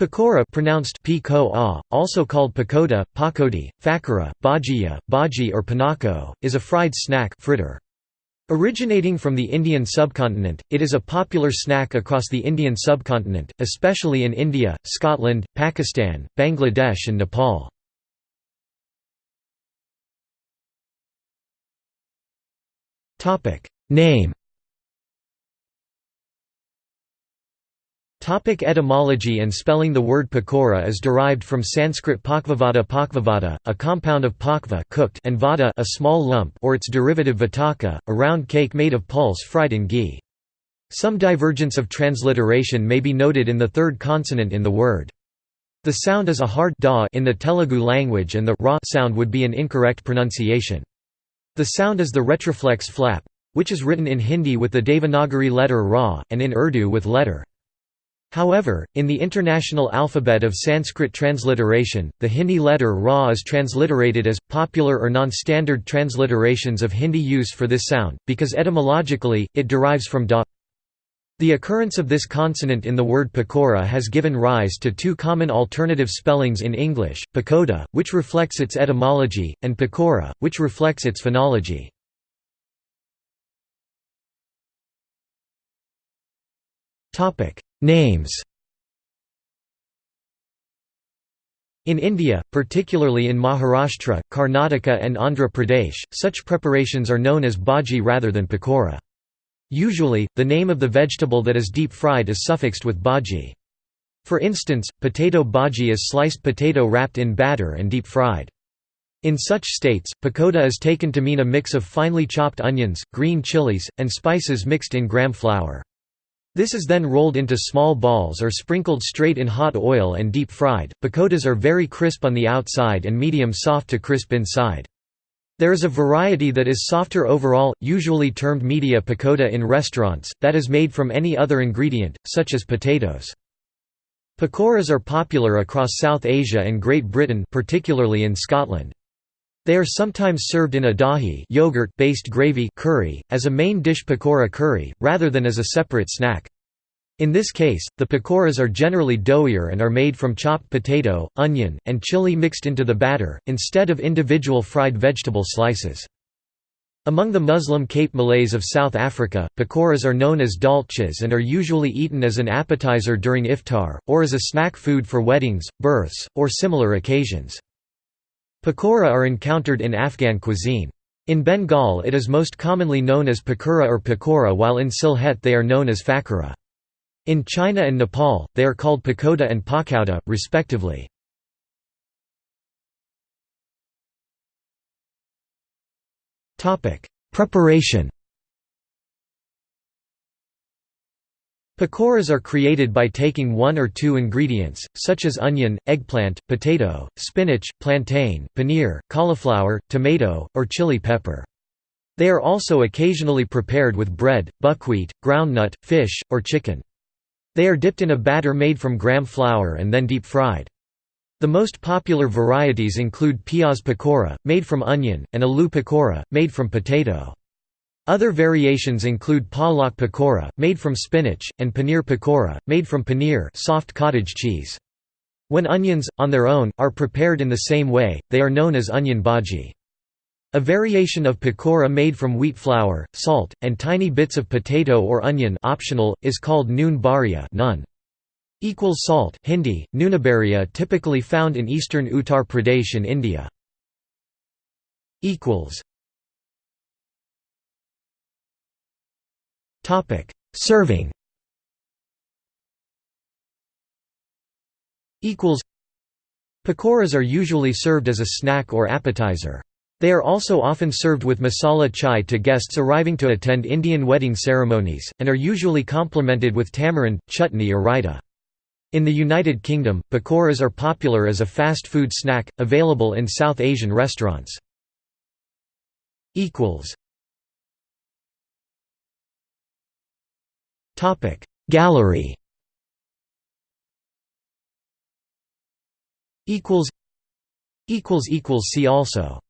Pakora pronounced -a", also called pakoda, pakodi, fakara, bhajiya, bhaji or panako, is a fried snack fritter. Originating from the Indian subcontinent, it is a popular snack across the Indian subcontinent, especially in India, Scotland, Pakistan, Bangladesh and Nepal. Name Topic etymology and spelling The word pakora is derived from Sanskrit pakvavada pakvavada, a compound of pakva cooked and vada a small lump or its derivative vataka, a round cake made of pulse fried in ghee. Some divergence of transliteration may be noted in the third consonant in the word. The sound is a hard da in the Telugu language and the ra sound would be an incorrect pronunciation. The sound is the retroflex flap, which is written in Hindi with the Devanagari letter ra, and in Urdu with letter However, in the International Alphabet of Sanskrit Transliteration, the Hindi letter Ra is transliterated as, popular or non-standard transliterations of Hindi use for this sound, because etymologically, it derives from da. The occurrence of this consonant in the word pakora has given rise to two common alternative spellings in English, pakoda, which reflects its etymology, and pakora, which reflects its phonology. Topic Names In India, particularly in Maharashtra, Karnataka and Andhra Pradesh, such preparations are known as bhaji rather than pakora. Usually, the name of the vegetable that is deep fried is suffixed with bhaji. For instance, potato bhaji is sliced potato wrapped in batter and deep fried. In such states, pakoda is taken to mean a mix of finely chopped onions, green chilies, and spices mixed in gram flour. This is then rolled into small balls or sprinkled straight in hot oil and deep fried. Pakodas are very crisp on the outside and medium soft to crisp inside. There is a variety that is softer overall, usually termed medu pakoda in restaurants, that is made from any other ingredient, such as potatoes. Pakoras are popular across South Asia and Great Britain particularly in Scotland. They are sometimes served in a dahi yogurt-based gravy curry, as a main dish pakora curry, rather than as a separate snack. In this case, the pakoras are generally doughier and are made from chopped potato, onion, and chili mixed into the batter, instead of individual fried vegetable slices. Among the Muslim Cape Malays of South Africa, pakoras are known as daltjies and are usually eaten as an appetizer during iftar, or as a snack food for weddings, births, or similar occasions. Pakora are encountered in Afghan cuisine. In Bengal it is most commonly known as pakura or pakora while in Sylhet they are known as fakara. In China and Nepal, they are called pakoda and pakauda, respectively. Preparation Pakoras are created by taking one or two ingredients, such as onion, eggplant, potato, spinach, plantain, paneer, cauliflower, tomato, or chili pepper. They are also occasionally prepared with bread, buckwheat, groundnut, fish, or chicken. They are dipped in a batter made from gram flour and then deep fried. The most popular varieties include piyaz pakora, made from onion, and aloo pakora, made from potato. Other variations include palak pakora, made from spinach, and paneer pakora, made from paneer soft cottage cheese. When onions, on their own, are prepared in the same way, they are known as onion bhaji. A variation of pakora made from wheat flour, salt, and tiny bits of potato or onion optional, is called noon bariya nun. Equals salt Hindi, nunabariya typically found in eastern Uttar Pradesh in India. Equals Topic: Serving. Equals. Pakoras are usually served as a snack or appetizer. They are also often served with masala chai to guests arriving to attend Indian wedding ceremonies, and are usually complemented with tamarind, chutney or raita. In the United Kingdom, pakoras are popular as a fast food snack, available in South Asian restaurants. Gallery equals equals equals See also